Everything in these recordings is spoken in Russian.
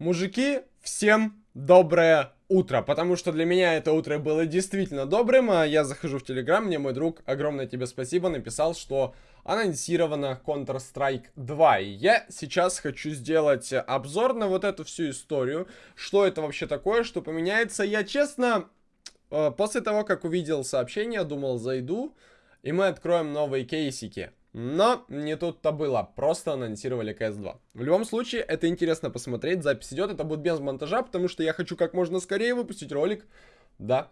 Мужики, всем доброе утро, потому что для меня это утро было действительно добрым. А я захожу в Телеграм, мне мой друг, огромное тебе спасибо, написал, что анонсировано Counter-Strike 2. И я сейчас хочу сделать обзор на вот эту всю историю, что это вообще такое, что поменяется. Я честно, э, после того, как увидел сообщение, думал, зайду, и мы откроем новые кейсики. Но не тут-то было, просто анонсировали CS2. В любом случае, это интересно посмотреть, запись идет, это будет без монтажа, потому что я хочу как можно скорее выпустить ролик. Да.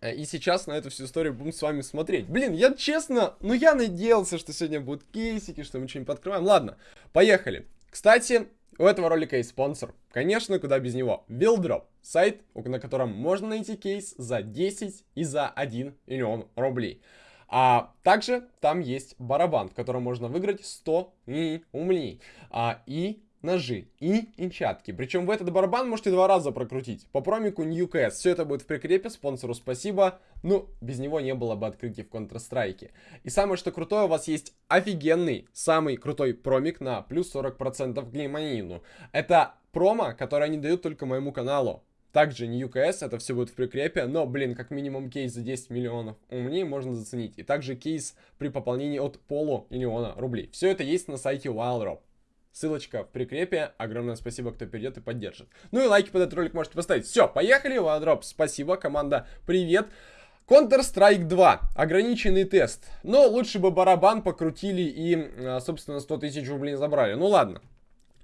И сейчас на эту всю историю будем с вами смотреть. Блин, я честно, ну я надеялся, что сегодня будут кейсики, что мы что-нибудь подкроем. Ладно, поехали. Кстати, у этого ролика есть спонсор. Конечно, куда без него. Wildrop. Сайт, на котором можно найти кейс за 10 и за 1 миллион рублей. А также там есть барабан, в котором можно выиграть 100 и умней. А, и ножи и инчатки. Причем в этот барабан можете два раза прокрутить. По промику NewCS. Все это будет в прикрепе. Спонсору спасибо. Ну, без него не было бы открытий в Counter-Strike. И самое что крутое, у вас есть офигенный, самый крутой промик на плюс 40% к. Это промо, которое они дают только моему каналу. Также UKS, это все будет в прикрепе, но, блин, как минимум кейс за 10 миллионов умнее можно заценить. И также кейс при пополнении от полумиллиона рублей. Все это есть на сайте WildRob. Ссылочка в прикрепе. Огромное спасибо, кто перейдет и поддержит. Ну и лайки под этот ролик можете поставить. Все, поехали, WildRob. Спасибо, команда, привет. Counter-Strike 2. Ограниченный тест. Но лучше бы барабан покрутили и, а, собственно, 100 тысяч рублей забрали. Ну ладно.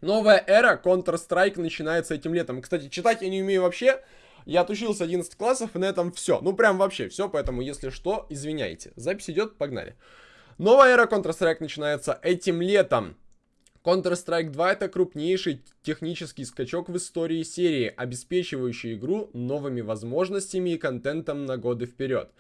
Новая эра Counter-Strike начинается этим летом. Кстати, читать я не умею вообще. Я отучился 11 классов, и на этом все. Ну, прям вообще все, поэтому, если что, извиняйте. Запись идет, погнали. Новая эра Counter-Strike начинается этим летом. Counter-Strike 2 это крупнейший технический скачок в истории серии, обеспечивающий игру новыми возможностями и контентом на годы вперед.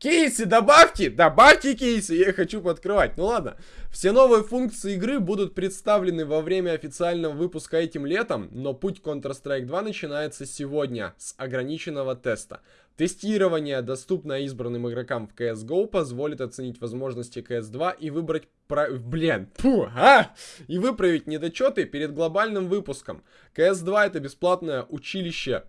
Кейсы добавьте! Добавьте кейсы! Я хочу подкрывать. Ну ладно. Все новые функции игры будут представлены во время официального выпуска этим летом, но путь Counter-Strike 2 начинается сегодня с ограниченного теста. Тестирование, доступное избранным игрокам в CSGO, позволит оценить возможности CS2 и выбрать... Про... Блин, фу, а! И выправить недочеты перед глобальным выпуском. CS2 это бесплатное училище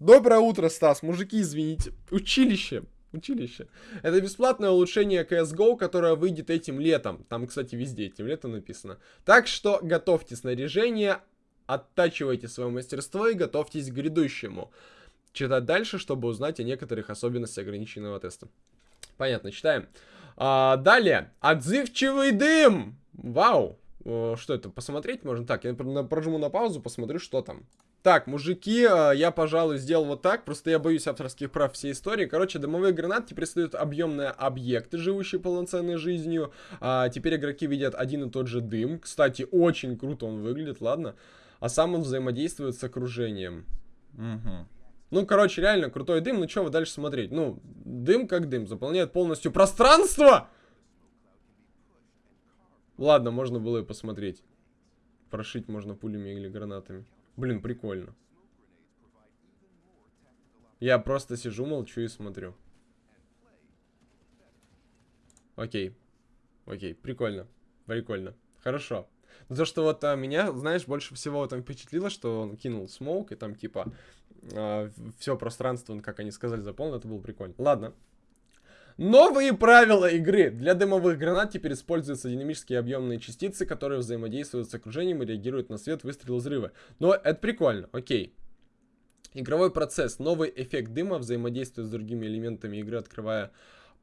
Доброе утро, Стас. Мужики, извините. Училище. Училище. Это бесплатное улучшение CSGO, которое выйдет этим летом. Там, кстати, везде этим летом написано. Так что готовьте снаряжение, оттачивайте свое мастерство и готовьтесь к грядущему. Читать дальше, чтобы узнать о некоторых особенностях ограниченного теста. Понятно, читаем. А, далее. Отзывчивый дым. Вау. Что это? Посмотреть можно? Так, я прожму на паузу, посмотрю, что там. Так, мужики, а, я, пожалуй, сделал вот так. Просто я боюсь авторских прав всей истории. Короче, дымовые гранаты теперь создают объемные объекты, живущие полноценной жизнью. А, теперь игроки видят один и тот же дым. Кстати, очень круто он выглядит, ладно. А сам он взаимодействует с окружением. Угу. Ну, короче, реально крутой дым. Ну, что вы дальше смотреть? Ну, дым как дым. Заполняет полностью пространство! Ладно, можно было и посмотреть. Прошить можно пулями или гранатами. Блин, прикольно. Я просто сижу, молчу и смотрю. Окей. Окей, прикольно. Прикольно. Хорошо. Но то, что вот а, меня, знаешь, больше всего там впечатлило, что он кинул смоук, и там типа а, все пространство, как они сказали, заполнил, это было прикольно. Ладно. Новые правила игры. Для дымовых гранат теперь используются динамические объемные частицы, которые взаимодействуют с окружением и реагируют на свет, выстрел, взрывы. Но это прикольно, окей. Игровой процесс. Новый эффект дыма взаимодействует с другими элементами игры, открывая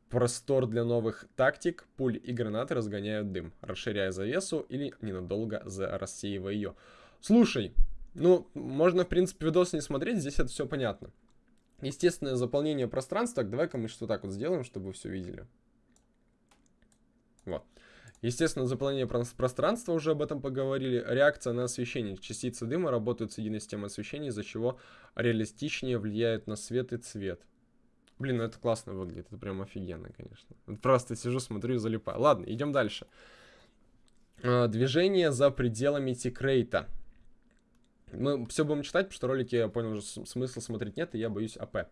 простор для новых тактик. Пуль и гранаты разгоняют дым, расширяя завесу или ненадолго рассеивая ее. Слушай, ну, можно, в принципе, видос не смотреть, здесь это все понятно. Естественное заполнение пространства. Давай-ка мы что так вот сделаем, чтобы все видели. Вот. Естественно, заполнение пространства, уже об этом поговорили. Реакция на освещение. Частицы дыма работают с единой системой освещения, из-за чего реалистичнее влияют на свет и цвет. Блин, ну это классно выглядит, это прям офигенно, конечно. Просто сижу, смотрю и залипаю. Ладно, идем дальше. А, движение за пределами тикрейта. Мы все будем читать, потому что ролики, я понял, уже смысла смотреть нет, и я боюсь АП.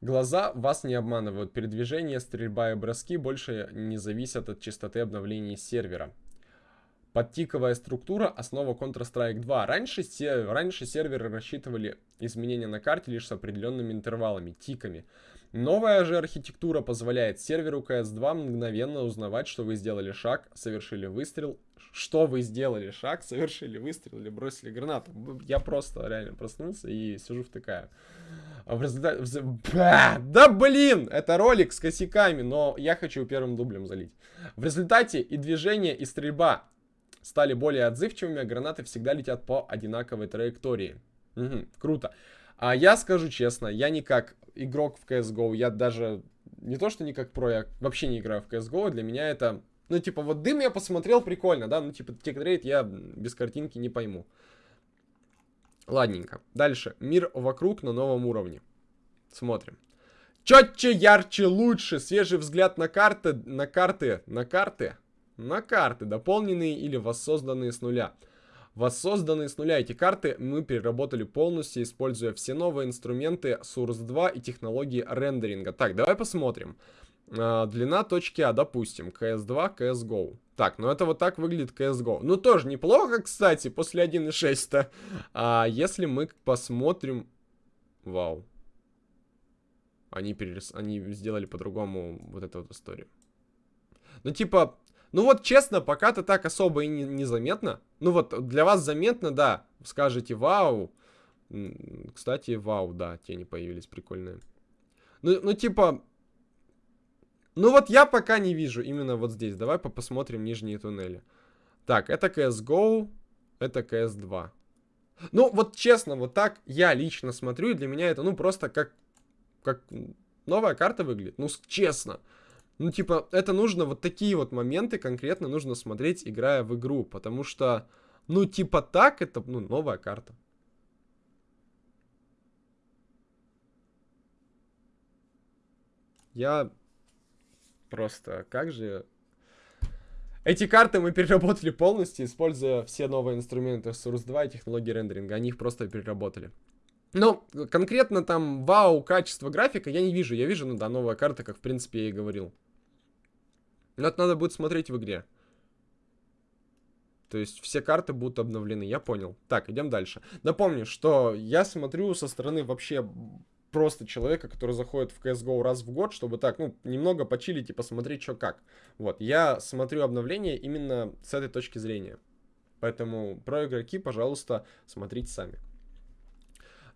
Глаза вас не обманывают. Передвижение, стрельба и броски больше не зависят от частоты обновлений сервера. Подтиковая структура – основа Counter-Strike 2. Раньше, се раньше серверы рассчитывали изменения на карте лишь с определенными интервалами, тиками. Новая же архитектура позволяет серверу CS2 мгновенно узнавать, что вы сделали шаг, совершили выстрел, что вы сделали шаг, совершили выстрел или бросили гранату. Я просто реально проснулся и сижу втыкаю. А в результате... Да блин! Это ролик с косяками, но я хочу первым дублем залить. В результате и движение, и стрельба стали более отзывчивыми, а гранаты всегда летят по одинаковой траектории. Угу, круто. А я скажу честно, я не как игрок в CSGO, я даже не то, что не как про, я вообще не играю в CSGO, для меня это, ну, типа, вот дым я посмотрел, прикольно, да, ну, типа, текрейт я без картинки не пойму. Ладненько. Дальше. Мир вокруг на новом уровне. Смотрим. Четче, ярче, лучше. Свежий взгляд на карты, на карты, на карты на карты, дополненные или воссозданные с нуля. Воссозданные с нуля эти карты мы переработали полностью, используя все новые инструменты Source 2 и технологии рендеринга. Так, давай посмотрим. А, длина точки А, допустим, CS2, CSGO. Так, ну это вот так выглядит CSGO. Ну тоже неплохо, кстати, после 1.6-то. А если мы посмотрим... Вау. Они, перерис... Они сделали по-другому вот эту вот историю. Ну типа, ну вот, честно, пока-то так особо и не, незаметно. Ну вот, для вас заметно, да. Скажете, вау. Кстати, вау, да, тени появились прикольные. Ну, ну типа... Ну вот я пока не вижу именно вот здесь. Давай по посмотрим нижние туннели. Так, это CSGO, это CS2. Ну, вот честно, вот так я лично смотрю, и для меня это, ну, просто как, как новая карта выглядит. Ну, честно. Ну, типа, это нужно, вот такие вот моменты конкретно нужно смотреть, играя в игру, потому что, ну, типа так, это, ну, новая карта. Я просто, как же... Эти карты мы переработали полностью, используя все новые инструменты Source 2 и технологии рендеринга. Они их просто переработали. Ну, конкретно там вау, качество графика я не вижу. Я вижу, ну да, новая карта, как в принципе я и говорил. Но это надо будет смотреть в игре. То есть все карты будут обновлены, я понял. Так, идем дальше. Напомню, что я смотрю со стороны вообще просто человека, который заходит в CSGO раз в год, чтобы так, ну, немного почилить и посмотреть, что как. Вот, я смотрю обновления именно с этой точки зрения. Поэтому про игроки, пожалуйста, смотрите сами.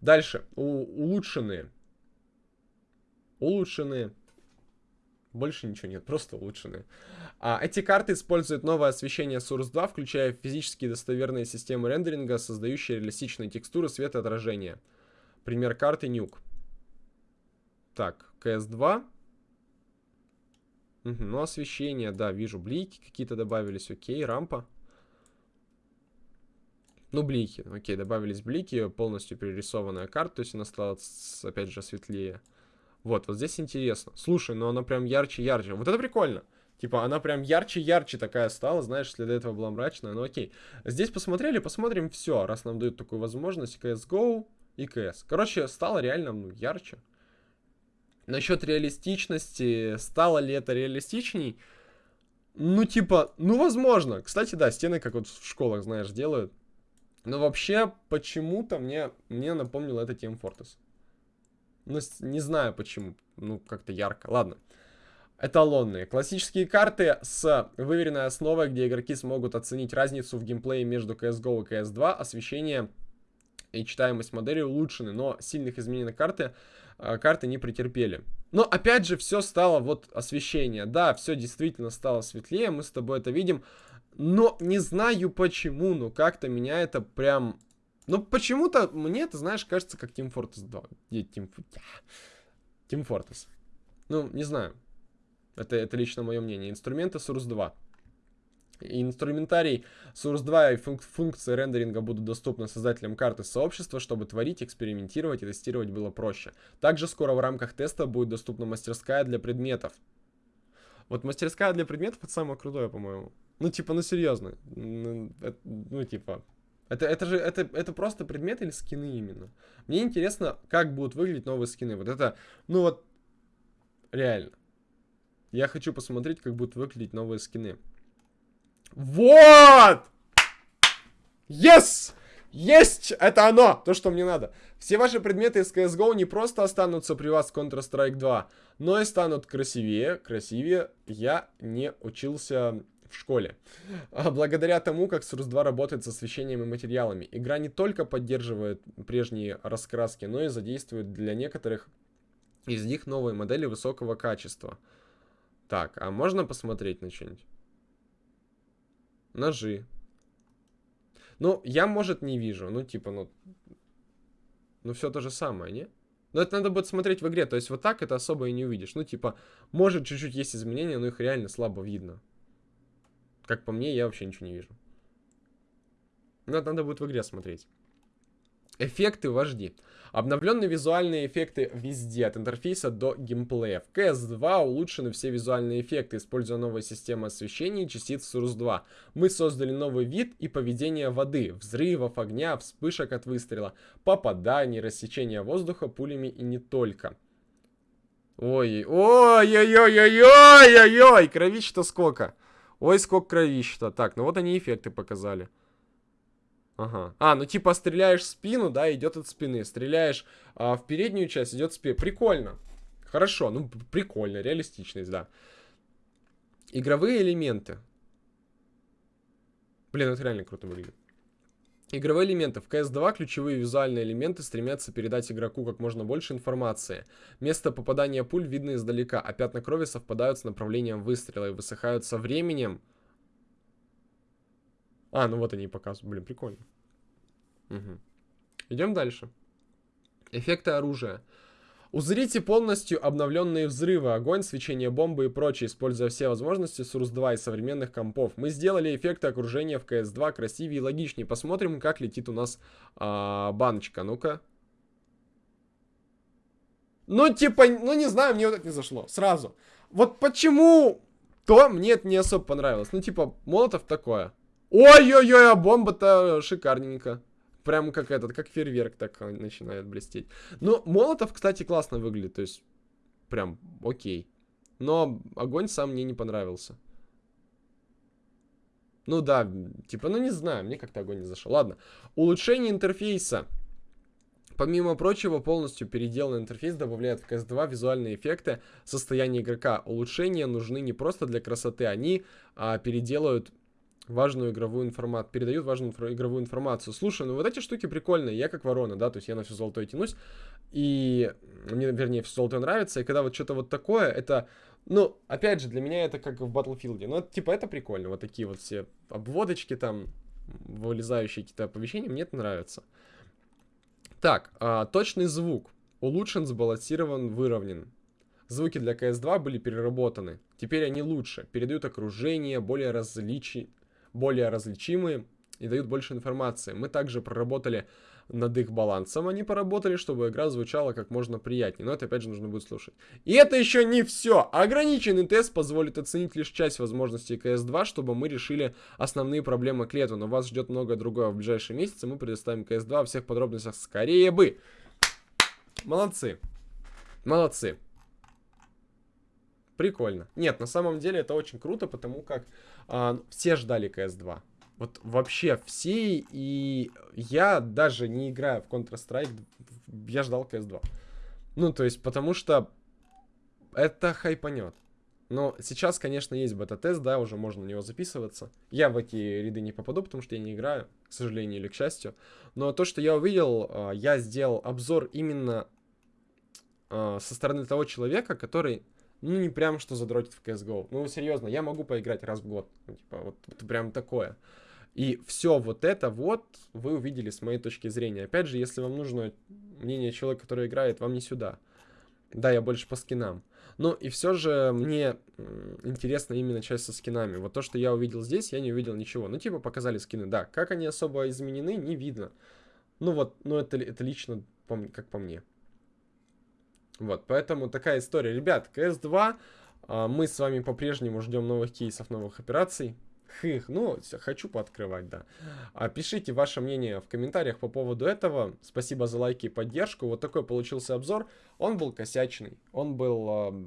Дальше. У улучшенные. Улучшенные. Больше ничего нет, просто улучшенные. А, эти карты используют новое освещение Source 2, включая физические достоверные системы рендеринга, создающие реалистичные текстуры светоотражения. Пример карты Nuke. Так, CS2. Угу, ну, освещение, да, вижу. Блики какие-то добавились, окей, рампа. Ну, блики, окей, добавились блики, полностью перерисованная карта, то есть она стала, опять же, светлее. Вот, вот здесь интересно. Слушай, ну она прям ярче-ярче. Вот это прикольно. Типа, она прям ярче-ярче такая стала, знаешь, если до этого была мрачная, ну окей. Здесь посмотрели, посмотрим все, раз нам дают такую возможность, CSGO и CS. Короче, стало реально, ну, ярче. Насчет реалистичности, стало ли это реалистичней? Ну, типа, ну, возможно. Кстати, да, стены, как вот в школах, знаешь, делают. Но вообще, почему-то мне, мне напомнило это Team Fortress. Ну, не знаю почему. Ну, как-то ярко. Ладно. Эталонные. Классические карты с выверенной основой, где игроки смогут оценить разницу в геймплее между CSGO и CS2. Освещение и читаемость модели улучшены, но сильных изменений на карты, э, карты не претерпели. Но опять же, все стало вот освещение. Да, все действительно стало светлее, мы с тобой это видим. Но не знаю почему, но как-то меня это прям ну, почему-то мне это, знаешь, кажется, как Team Fortress 2. Team, Team Fortress. Ну, не знаю. Это, это лично мое мнение. Инструменты Source 2. Инструментарий Source 2 и функ функции рендеринга будут доступны создателям карты сообщества, чтобы творить, экспериментировать и тестировать было проще. Также скоро в рамках теста будет доступна мастерская для предметов. Вот мастерская для предметов это самое крутое, по-моему. Ну, типа, ну серьезно. Ну, это, ну типа, это, это же, это, это просто предметы или скины именно? Мне интересно, как будут выглядеть новые скины. Вот это, ну вот, реально. Я хочу посмотреть, как будут выглядеть новые скины. Вот! Yes! Есть! Это оно! То, что мне надо. Все ваши предметы из CSGO не просто останутся при вас в Counter-Strike 2, но и станут красивее. Красивее я не учился в школе. А благодаря тому, как Source 2 работает с освещением и материалами, игра не только поддерживает прежние раскраски, но и задействует для некоторых из них новые модели высокого качества. Так, а можно посмотреть на что-нибудь? Ножи. Ну, я, может, не вижу. Ну, типа, ну... Ну, все то же самое, не? Но это надо будет смотреть в игре. То есть вот так это особо и не увидишь. Ну, типа, может, чуть-чуть есть изменения, но их реально слабо видно. Как по мне, я вообще ничего не вижу. Но это надо будет в игре смотреть. Эффекты вожди. Обновленные визуальные эффекты везде, от интерфейса до геймплея. В CS2 улучшены все визуальные эффекты, используя новую систему освещения и частиц Source 2. Мы создали новый вид и поведение воды, взрывов, огня, вспышек от выстрела, попаданий, рассечения воздуха пулями и не только. Ой, ой-ой-ой-ой-ой-ой, кровища-то сколько. Ой, сколько кровища-то. Так, ну вот они эффекты показали. Ага. А, ну типа стреляешь в спину, да, идет от спины. Стреляешь а, в переднюю часть, идет спина. Прикольно. Хорошо, ну прикольно, реалистичность, да. Игровые элементы. Блин, это реально круто выглядит. Игровые элементы. В CS2 ключевые визуальные элементы стремятся передать игроку как можно больше информации. Место попадания пуль видно издалека, а пятна крови совпадают с направлением выстрела и высыхают со временем. А, ну вот они показывают. Блин, прикольно. Угу. Идем дальше. Эффекты оружия. Узрите полностью обновленные взрывы, огонь, свечение бомбы и прочее, используя все возможности Source 2 и современных компов. Мы сделали эффекты окружения в CS2 красивее и логичнее. Посмотрим, как летит у нас а, баночка. Ну-ка. Ну, типа, ну не знаю, мне вот это не зашло. Сразу. Вот почему то мне это не особо понравилось. Ну, типа, Молотов такое. Ой-ой-ой, а бомба-то шикарненько. Прям как этот, как фейерверк так начинает блестеть. Но Молотов, кстати, классно выглядит, то есть прям окей. Но огонь сам мне не понравился. Ну да, типа, ну не знаю, мне как-то огонь не зашел. Ладно. Улучшение интерфейса. Помимо прочего, полностью переделанный интерфейс добавляет в CS2 визуальные эффекты состояния игрока. Улучшения нужны не просто для красоты, они а, переделают важную игровую информацию, передают важную игровую информацию. Слушай, ну вот эти штуки прикольные, я как ворона, да, то есть я на все золотое тянусь, и мне, вернее, все золотое нравится, и когда вот что-то вот такое, это, ну, опять же, для меня это как в Battlefield, ну, типа, это прикольно, вот такие вот все обводочки там, вылезающие какие-то оповещения, мне это нравится. Так, а, точный звук. Улучшен, сбалансирован, выровнен. Звуки для CS2 были переработаны. Теперь они лучше, передают окружение, более различи более различимые и дают больше информации. Мы также проработали над их балансом, они поработали, чтобы игра звучала как можно приятнее. Но это опять же нужно будет слушать. И это еще не все. Ограниченный тест позволит оценить лишь часть возможностей CS2, чтобы мы решили основные проблемы к лету. Но вас ждет многое другое в ближайшие месяцы. Мы предоставим CS2 во всех подробностях скорее бы. Молодцы. Молодцы. Прикольно. Нет, на самом деле это очень круто, потому как а, все ждали CS2. Вот вообще все, и я даже не играю в Counter-Strike, я ждал CS2. Ну, то есть, потому что это хайпанет. Но сейчас, конечно, есть бета-тест, да, уже можно на него записываться. Я в эти ряды не попаду, потому что я не играю, к сожалению или к счастью. Но то, что я увидел, а, я сделал обзор именно а, со стороны того человека, который ну, не прям что задротит в CSGO. Ну, серьезно, я могу поиграть раз в год. Ну, типа, вот, вот прям такое. И все вот это вот вы увидели с моей точки зрения. Опять же, если вам нужно мнение человека, который играет, вам не сюда. Да, я больше по скинам. Ну и все же мне интересна именно часть со скинами. Вот то, что я увидел здесь, я не увидел ничего. Ну типа показали скины, да. Как они особо изменены, не видно. Ну вот, ну это, это лично как по мне. Вот, поэтому такая история. Ребят, CS2, а, мы с вами по-прежнему ждем новых кейсов, новых операций. Хых, ну, хочу пооткрывать, да. А, пишите ваше мнение в комментариях по поводу этого. Спасибо за лайки и поддержку. Вот такой получился обзор. Он был косячный, он был э,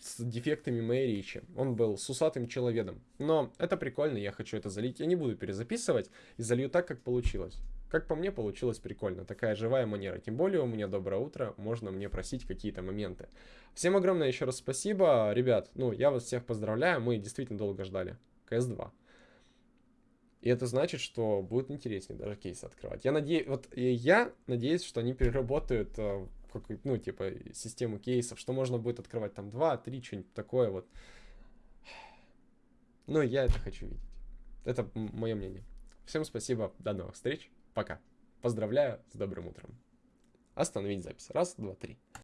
с дефектами моей речи, он был с усатым человеком. Но это прикольно, я хочу это залить. Я не буду перезаписывать и залью так, как получилось. Как по мне, получилось прикольно. Такая живая манера. Тем более у меня доброе утро, можно мне просить какие-то моменты. Всем огромное еще раз спасибо. Ребят, ну, я вас всех поздравляю, мы действительно долго ждали. КС-2. И это значит, что будет интереснее даже кейсы открывать. Я надеюсь, вот я надеюсь, что они переработают э, ну, типа, систему кейсов, что можно будет открывать там 2, 3, что-нибудь такое вот. Ну, я это хочу видеть. Это мое мнение. Всем спасибо, до новых встреч, пока. Поздравляю с добрым утром. Остановить запись. Раз, два, три.